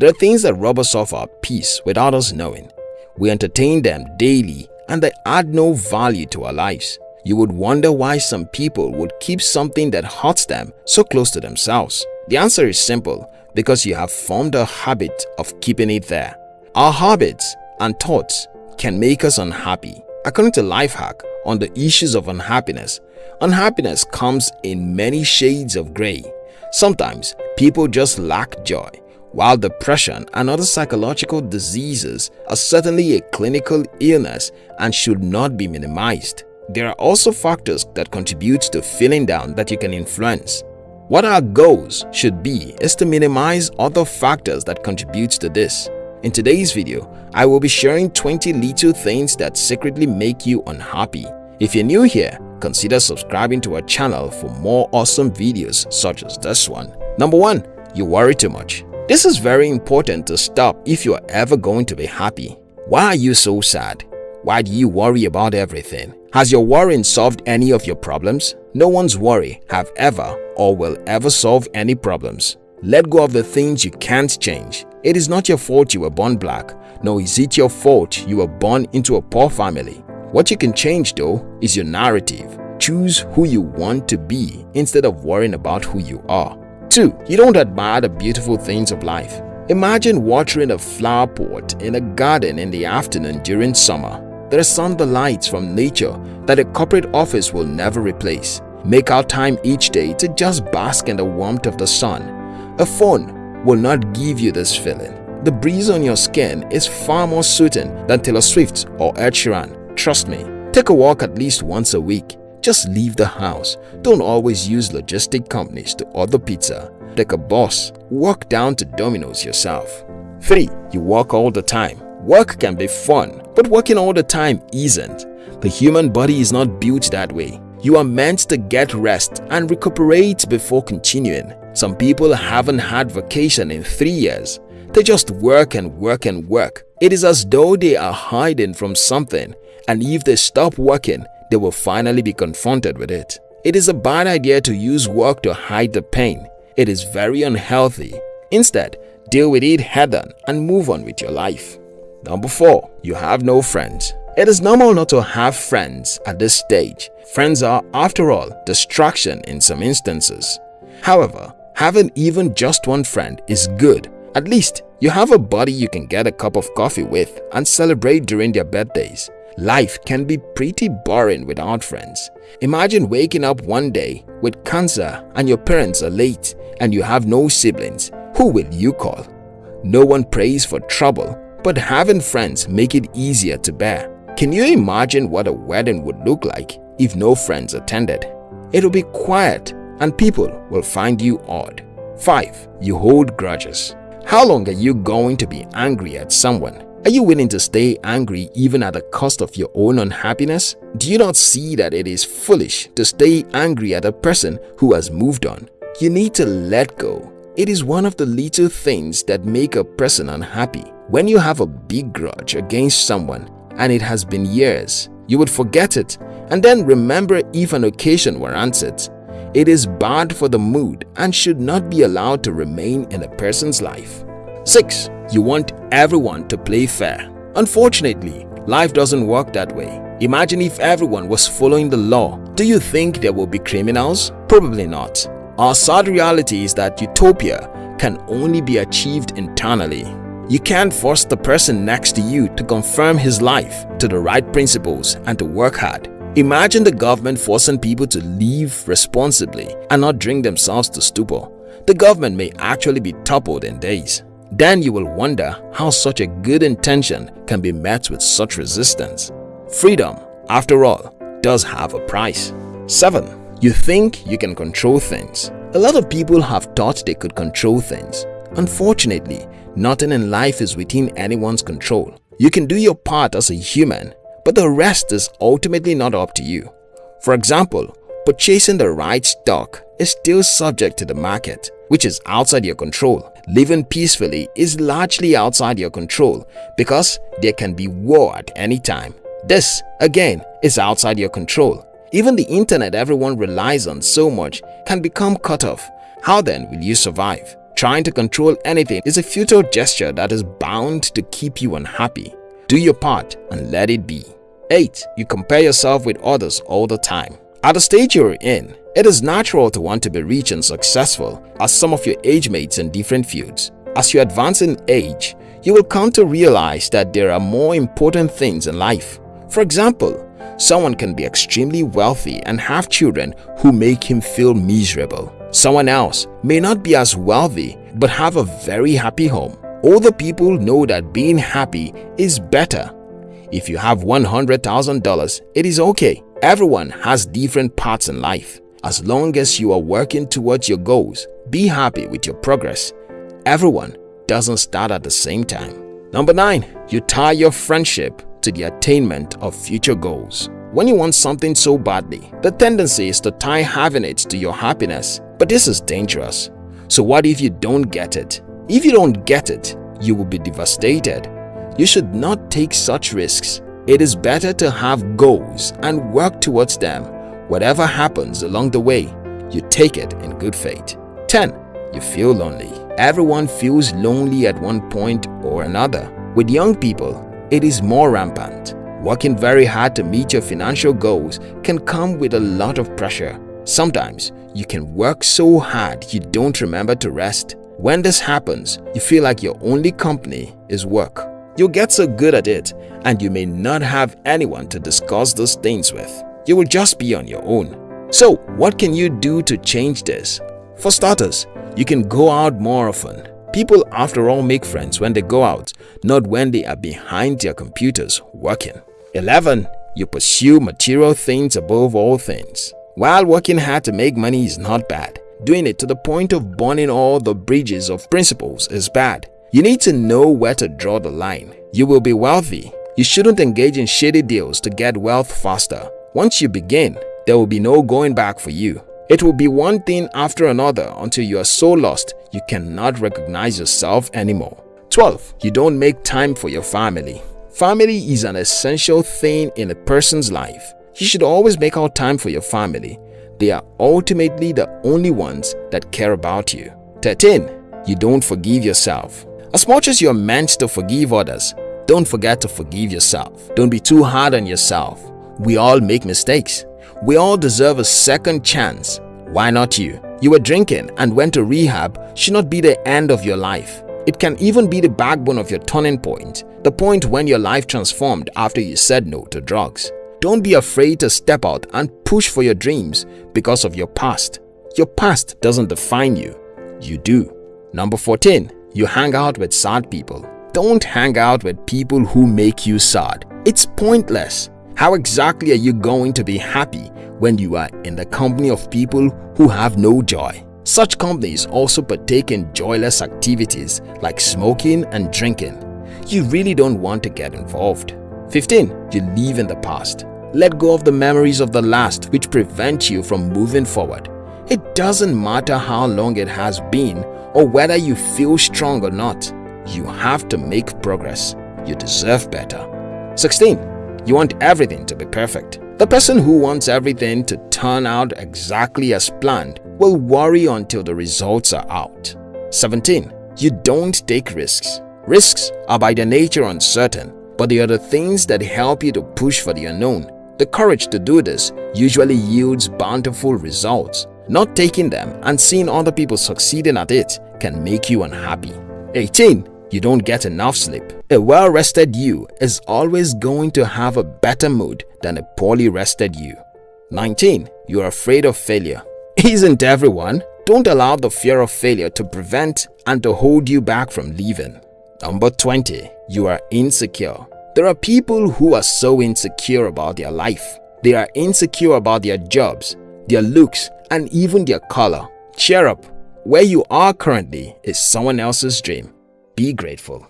There are things that rob us of our peace without us knowing. We entertain them daily and they add no value to our lives. You would wonder why some people would keep something that hurts them so close to themselves. The answer is simple because you have formed a habit of keeping it there. Our habits and thoughts can make us unhappy. According to Lifehack on the issues of unhappiness, unhappiness comes in many shades of gray. Sometimes people just lack joy, while depression and other psychological diseases are certainly a clinical illness and should not be minimized. There are also factors that contribute to feeling down that you can influence. What our goals should be is to minimize other factors that contribute to this. In today's video, I will be sharing 20 little things that secretly make you unhappy. If you're new here, consider subscribing to our channel for more awesome videos such as this one. Number 1. You worry too much. This is very important to stop if you are ever going to be happy. Why are you so sad? Why do you worry about everything? Has your worrying solved any of your problems? No one's worry have ever or will ever solve any problems. Let go of the things you can't change. It is not your fault you were born black, nor is it your fault you were born into a poor family. What you can change though is your narrative. Choose who you want to be instead of worrying about who you are. 2. You don't admire the beautiful things of life. Imagine watering a flower pot in a garden in the afternoon during summer. There are some delights from nature that a corporate office will never replace. Make out time each day to just bask in the warmth of the sun. A phone will not give you this feeling. The breeze on your skin is far more soothing than Taylor Swift or Ed Sheeran. Trust me, take a walk at least once a week. Just leave the house. Don't always use logistic companies to order pizza. Take a boss, Walk down to Domino's yourself. 3. You work all the time. Work can be fun, but working all the time isn't. The human body is not built that way. You are meant to get rest and recuperate before continuing. Some people haven't had vacation in three years. They just work and work and work. It is as though they are hiding from something and if they stop working, they will finally be confronted with it. It is a bad idea to use work to hide the pain. It is very unhealthy. Instead, deal with it head on and move on with your life. Number 4. You have no friends. It is normal not to have friends at this stage. Friends are, after all, distraction in some instances. However, having even just one friend is good. At least, you have a buddy you can get a cup of coffee with and celebrate during their birthdays. Life can be pretty boring without friends. Imagine waking up one day with cancer and your parents are late and you have no siblings. Who will you call? No one prays for trouble but having friends make it easier to bear. Can you imagine what a wedding would look like if no friends attended? It will be quiet and people will find you odd. 5. You hold grudges. How long are you going to be angry at someone? Are you willing to stay angry even at the cost of your own unhappiness? Do you not see that it is foolish to stay angry at a person who has moved on? You need to let go. It is one of the little things that make a person unhappy. When you have a big grudge against someone and it has been years, you would forget it and then remember if an occasion warrants it. It is bad for the mood and should not be allowed to remain in a person's life. 6. You want everyone to play fair. Unfortunately, life doesn't work that way. Imagine if everyone was following the law. Do you think there will be criminals? Probably not. Our sad reality is that utopia can only be achieved internally. You can't force the person next to you to confirm his life to the right principles and to work hard. Imagine the government forcing people to live responsibly and not drink themselves to stupor. The government may actually be toppled in days. Then you will wonder how such a good intention can be met with such resistance. Freedom, after all, does have a price. 7. You think you can control things. A lot of people have thought they could control things. Unfortunately, Nothing in life is within anyone's control. You can do your part as a human, but the rest is ultimately not up to you. For example, purchasing the right stock is still subject to the market, which is outside your control. Living peacefully is largely outside your control because there can be war at any time. This, again, is outside your control. Even the internet everyone relies on so much can become cut off. How then will you survive? Trying to control anything is a futile gesture that is bound to keep you unhappy. Do your part and let it be. 8. You compare yourself with others all the time. At the stage you're in, it is natural to want to be rich and successful as some of your age mates in different fields. As you advance in age, you will come to realize that there are more important things in life. For example, someone can be extremely wealthy and have children who make him feel miserable. Someone else may not be as wealthy but have a very happy home. Older people know that being happy is better. If you have $100,000, it is okay. Everyone has different paths in life. As long as you are working towards your goals, be happy with your progress. Everyone doesn't start at the same time. Number 9. You tie your friendship to the attainment of future goals. When you want something so badly, the tendency is to tie having it to your happiness. But this is dangerous. So what if you don't get it? If you don't get it, you will be devastated. You should not take such risks. It is better to have goals and work towards them. Whatever happens along the way, you take it in good faith. 10. You feel lonely. Everyone feels lonely at one point or another. With young people, it is more rampant. Working very hard to meet your financial goals can come with a lot of pressure. Sometimes, you can work so hard you don't remember to rest. When this happens, you feel like your only company is work. You'll get so good at it and you may not have anyone to discuss those things with. You will just be on your own. So, what can you do to change this? For starters, you can go out more often. People after all make friends when they go out, not when they are behind their computers working. 11. You pursue material things above all things. While working hard to make money is not bad, doing it to the point of burning all the bridges of principles is bad. You need to know where to draw the line. You will be wealthy. You shouldn't engage in shady deals to get wealth faster. Once you begin, there will be no going back for you. It will be one thing after another until you are so lost you cannot recognize yourself anymore. 12. You don't make time for your family. Family is an essential thing in a person's life. You should always make out time for your family. They are ultimately the only ones that care about you. 13. You don't forgive yourself. As much as you're meant to forgive others, don't forget to forgive yourself. Don't be too hard on yourself. We all make mistakes. We all deserve a second chance. Why not you? You were drinking and went to rehab should not be the end of your life. It can even be the backbone of your turning point, the point when your life transformed after you said no to drugs. Don't be afraid to step out and push for your dreams because of your past. Your past doesn't define you. You do. Number 14. You hang out with sad people. Don't hang out with people who make you sad. It's pointless. How exactly are you going to be happy when you are in the company of people who have no joy? Such companies also partake in joyless activities like smoking and drinking. You really don't want to get involved. 15. You live in the past. Let go of the memories of the last which prevent you from moving forward. It doesn't matter how long it has been or whether you feel strong or not. You have to make progress. You deserve better. 16. You want everything to be perfect. The person who wants everything to turn out exactly as planned will worry until the results are out. 17. You don't take risks. Risks are by their nature uncertain, but they are the things that help you to push for the unknown. The courage to do this usually yields bountiful results. Not taking them and seeing other people succeeding at it can make you unhappy. 18. You don't get enough sleep. A well-rested you is always going to have a better mood than a poorly rested you. 19. You are afraid of failure. Isn't everyone? Don't allow the fear of failure to prevent and to hold you back from leaving. Number 20. You are insecure. There are people who are so insecure about their life. They are insecure about their jobs, their looks, and even their color. Cheer up. Where you are currently is someone else's dream. Be grateful.